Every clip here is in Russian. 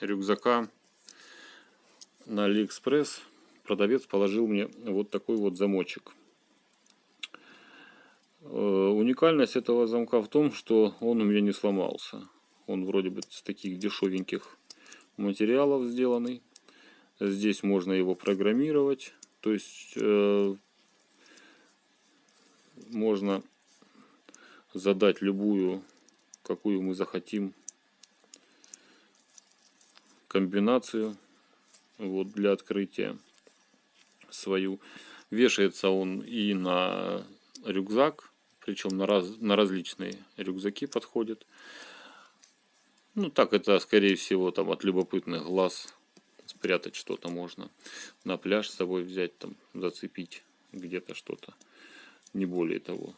рюкзака на Алиэкспресс продавец положил мне вот такой вот замочек. Э, уникальность этого замка в том, что он у меня не сломался. Он вроде бы с таких дешевеньких материалов сделанный. Здесь можно его программировать. То есть э, можно задать любую, какую мы захотим комбинацию вот для открытия свою. Вешается он и на рюкзак, причем на, раз, на различные рюкзаки подходит. Ну так это скорее всего там от любопытных глаз спрятать что-то можно. На пляж с собой взять, там зацепить где-то что-то. Не более того.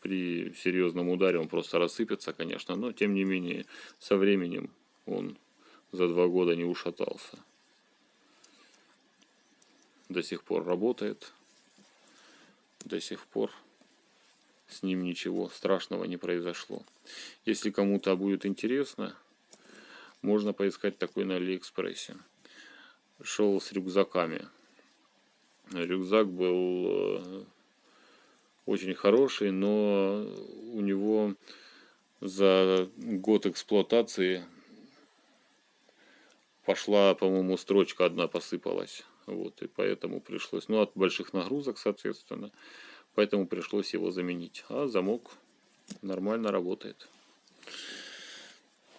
При серьезном ударе он просто рассыпется, конечно, но тем не менее со временем он за два года не ушатался. До сих пор работает. До сих пор с ним ничего страшного не произошло. Если кому-то будет интересно, можно поискать такой на Алиэкспрессе. Шел с рюкзаками. Рюкзак был э, очень хороший, но у него за год эксплуатации пошла, по-моему, строчка одна посыпалась. Вот, и поэтому пришлось, ну, от больших нагрузок, соответственно, поэтому пришлось его заменить. А замок нормально работает.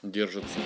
Держится.